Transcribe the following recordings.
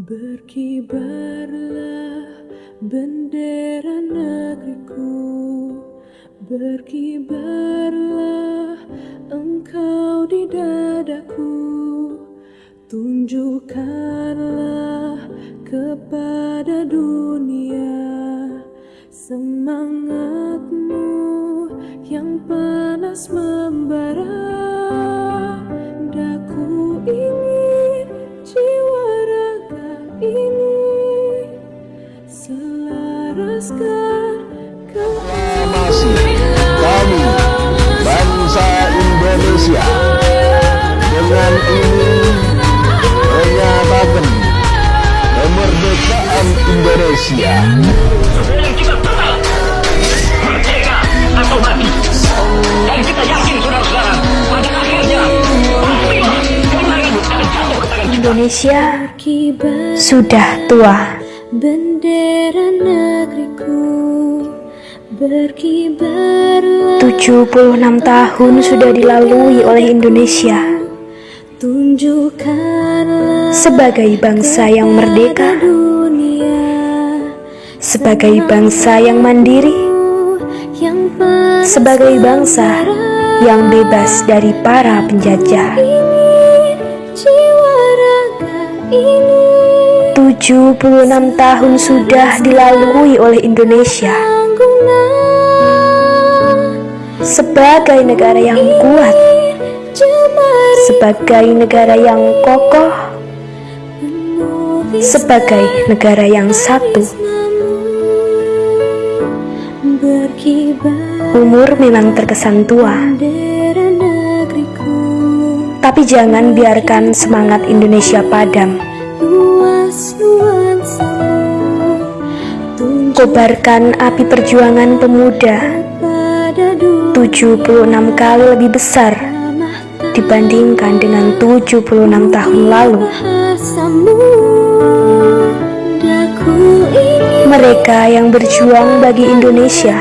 Berkibarlah bendera negeriku. Berkibarlah engkau di dadaku. Tunjukkanlah kepada dunia Semangatmu yang panas membara Kami bangsa Indonesia dengan ini menyatakan kemerdekaan Indonesia. Yang kita total merdeka atau mati. Dan kita yakin saudara-saudara pada akhirnya peristiwa kemenangan akan jatuh ke tangan kita. Indonesia Kibar sudah tua. bendera negeriku 76 tahun sudah dilalui oleh Indonesia. Sebagai bangsa yang merdeka, sebagai bangsa yang mandiri, sebagai bangsa yang bebas dari para penjajah. ingin jiwa raga ini. 76 tahun sudah dilalui oleh Indonesia sebagai negara yang kuat, sebagai negara yang kokoh, sebagai negara yang satu. Umur memang terkesan tua, tapi jangan biarkan semangat Indonesia padam. Kobarkan api perjuangan pemuda pada 76 kali lebih besar dibandingkan dengan 76 tahun lalu. Mereka yang berjuang bagi Indonesia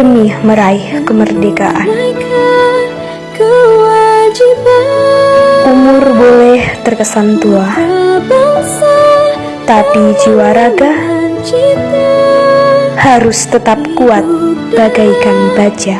demi meraih kemerdekaan. Umur boleh terkesan tua, tapi jiwa raga harus tetap kuat bagaikan baja.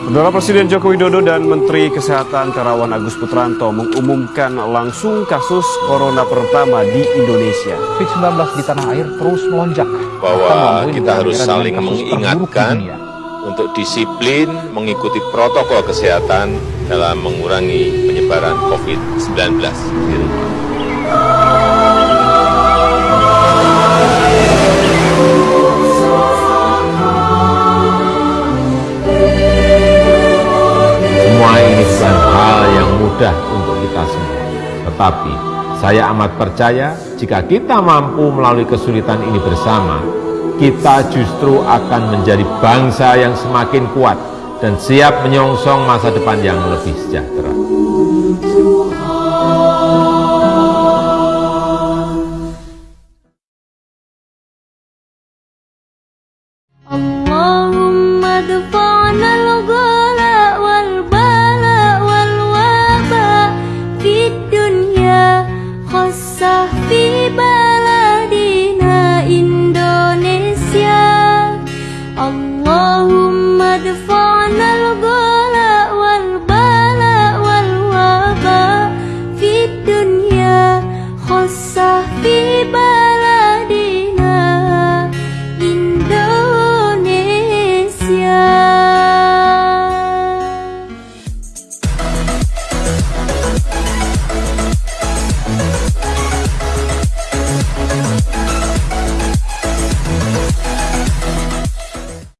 Saudara Presiden Joko Widodo dan Menteri Kesehatan Terawan Agus Putranto mengumumkan langsung kasus corona pertama di Indonesia. COVID-19 di tanah air terus melonjak. bahwa kita harus saling di mengingatkan untuk disiplin mengikuti protokol kesehatan dalam mengurangi penyebaran COVID-19. Semua saya amat percaya jika kita mampu melalui kesulitan ini bersama, kita justru akan menjadi bangsa yang semakin kuat dan siap menyongsong masa depan yang lebih sejahtera.